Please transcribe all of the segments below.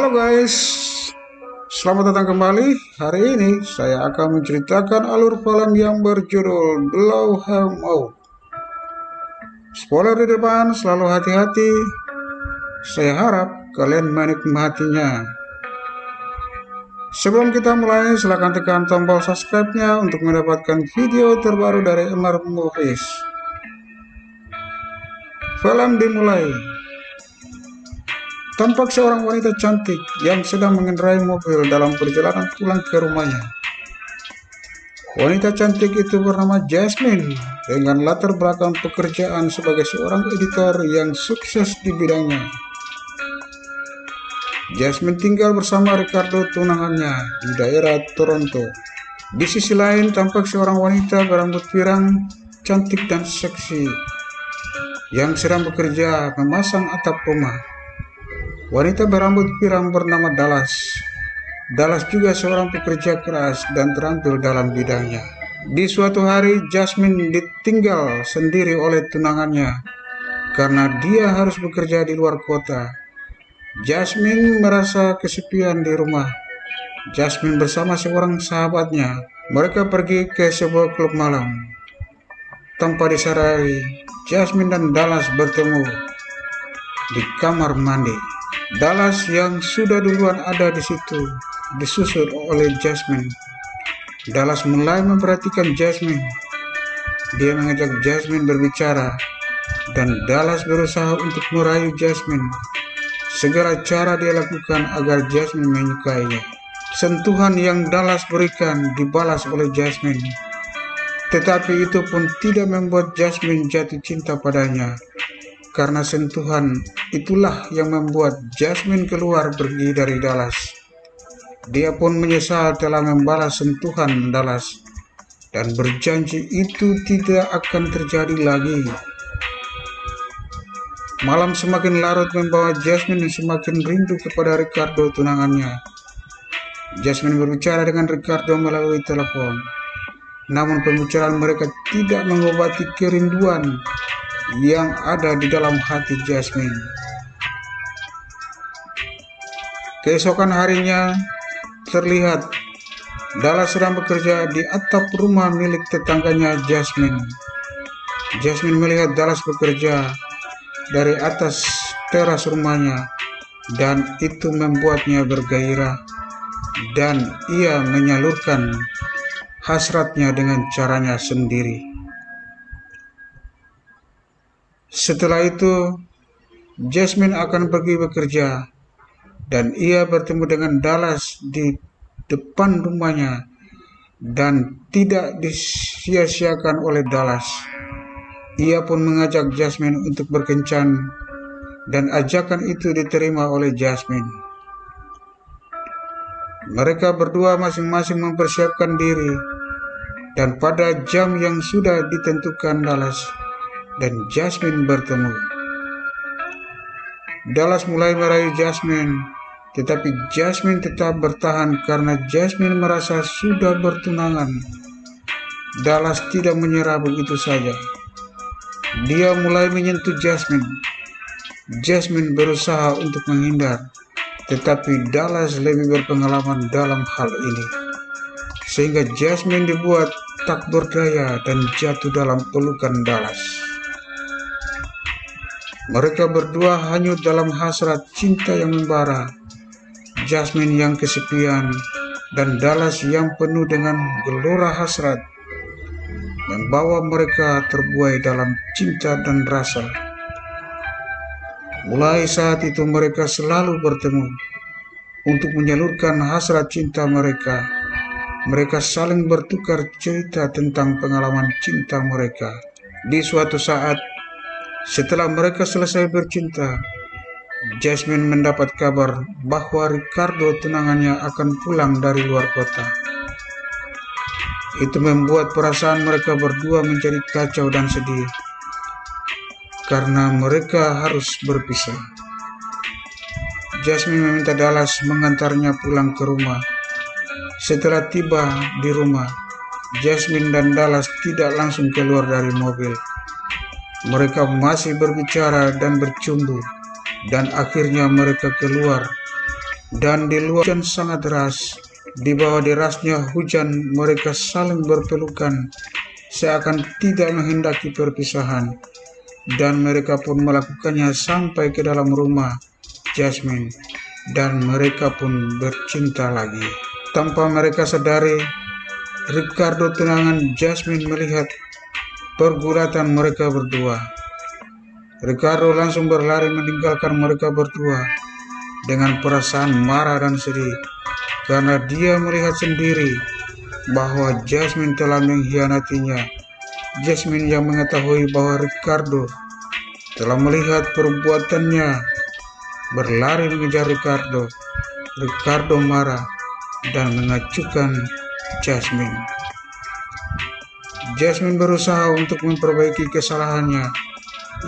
Halo guys, selamat datang kembali. Hari ini saya akan menceritakan alur film yang berjudul Blow Him Out. Spoiler di depan, selalu hati-hati. Saya harap kalian menikmatinya. Sebelum kita mulai, silahkan tekan tombol subscribe-nya untuk mendapatkan video terbaru dari Emar Movies. Film dimulai. Tampak seorang wanita cantik yang sedang mengendarai mobil dalam perjalanan pulang ke rumahnya. Wanita cantik itu bernama Jasmine dengan latar belakang pekerjaan sebagai seorang editor yang sukses di bidangnya. Jasmine tinggal bersama Ricardo tunangannya di daerah Toronto. Di sisi lain tampak seorang wanita berambut pirang, cantik dan seksi yang sedang bekerja memasang atap rumah. Wanita berambut pirang bernama Dallas. Dallas juga seorang pekerja keras dan terampil dalam bidangnya. Di suatu hari, Jasmine ditinggal sendiri oleh tunangannya karena dia harus bekerja di luar kota. Jasmine merasa kesepian di rumah. Jasmine bersama seorang sahabatnya, mereka pergi ke sebuah klub malam. Tanpa disadari, Jasmine dan Dallas bertemu di kamar mandi. Dallas yang sudah duluan ada di situ disusul oleh Jasmine. Dallas mulai memperhatikan Jasmine. Dia mengajak Jasmine berbicara dan Dallas berusaha untuk merayu Jasmine. Segala cara dia lakukan agar Jasmine menyukainya. Sentuhan yang Dallas berikan dibalas oleh Jasmine. Tetapi itu pun tidak membuat Jasmine jatuh cinta padanya karena sentuhan itulah yang membuat Jasmine keluar pergi dari Dallas. Dia pun menyesal telah membalas sentuhan Dallas dan berjanji itu tidak akan terjadi lagi. Malam semakin larut membawa Jasmine semakin rindu kepada Ricardo tunangannya. Jasmine berbicara dengan Ricardo melalui telepon. Namun pembicaraan mereka tidak mengobati kerinduan yang ada di dalam hati Jasmine. Keesokan harinya terlihat Dala sedang bekerja di atap rumah milik tetangganya Jasmine. Jasmine melihat Dallas bekerja dari atas teras rumahnya dan itu membuatnya bergairah dan ia menyalurkan hasratnya dengan caranya sendiri. Setelah itu, Jasmine akan pergi bekerja dan ia bertemu dengan Dallas di depan rumahnya dan tidak disia-siakan oleh Dallas. Ia pun mengajak Jasmine untuk berkencan dan ajakan itu diterima oleh Jasmine. Mereka berdua masing-masing mempersiapkan diri dan pada jam yang sudah ditentukan Dallas dan Jasmine bertemu. Dallas mulai merayu Jasmine, tetapi Jasmine tetap bertahan karena Jasmine merasa sudah bertunangan. Dallas tidak menyerah begitu saja. Dia mulai menyentuh Jasmine. Jasmine berusaha untuk menghindar, tetapi Dallas lebih berpengalaman dalam hal ini. Sehingga Jasmine dibuat tak berdaya dan jatuh dalam pelukan Dallas. Mereka berdua hanyut dalam hasrat cinta yang membara. Jasmine yang kesepian dan Dallas yang penuh dengan gelora hasrat membawa mereka terbuai dalam cinta dan rasa. Mulai saat itu mereka selalu bertemu untuk menyalurkan hasrat cinta mereka. Mereka saling bertukar cerita tentang pengalaman cinta mereka. Di suatu saat, setelah mereka selesai bercinta, Jasmine mendapat kabar bahwa Ricardo tunangannya akan pulang dari luar kota. Itu membuat perasaan mereka berdua menjadi kacau dan sedih karena mereka harus berpisah. Jasmine meminta Dallas mengantarnya pulang ke rumah. Setelah tiba di rumah, Jasmine dan Dallas tidak langsung keluar dari mobil. Mereka masih berbicara dan bercumbu, dan akhirnya mereka keluar Dan di luar hujan sangat deras, di bawah derasnya hujan mereka saling berpelukan seakan tidak menghendaki perpisahan. Dan mereka pun melakukannya sampai ke dalam rumah Jasmine dan mereka pun bercinta lagi. Tanpa mereka sadari, Ricardo tunangan Jasmine melihat pergulatan mereka berdua. Ricardo langsung berlari meninggalkan mereka berdua dengan perasaan marah dan sedih karena dia melihat sendiri bahwa Jasmine telah mengkhianatinya. Jasmine yang mengetahui bahwa Ricardo telah melihat perbuatannya berlari mengejar Ricardo. Ricardo marah dan mengacukan Jasmine. Jasmine berusaha untuk memperbaiki kesalahannya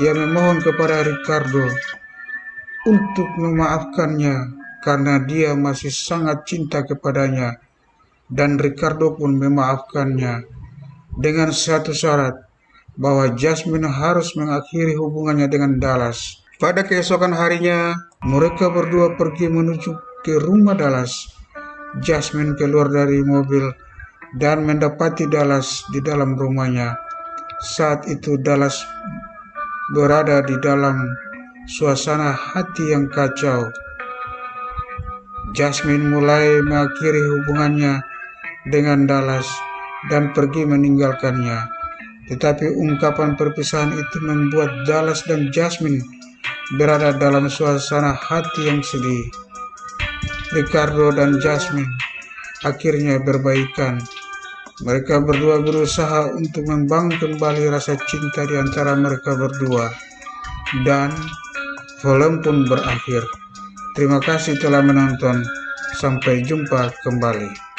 ia memohon kepada Ricardo untuk memaafkannya karena dia masih sangat cinta kepadanya dan Ricardo pun memaafkannya dengan satu syarat bahwa Jasmine harus mengakhiri hubungannya dengan Dallas. Pada keesokan harinya, mereka berdua pergi menuju ke rumah Dallas. Jasmine keluar dari mobil dan mendapati Dallas di dalam rumahnya. Saat itu Dallas berada di dalam suasana hati yang kacau. Jasmine mulai mengakhiri hubungannya dengan Dallas dan pergi meninggalkannya. Tetapi ungkapan perpisahan itu membuat Dallas dan Jasmine berada dalam suasana hati yang sedih. Ricardo dan Jasmine akhirnya berbaikan mereka berdua berusaha untuk membangun kembali rasa cinta di antara mereka berdua. Dan film pun berakhir. Terima kasih telah menonton. Sampai jumpa kembali.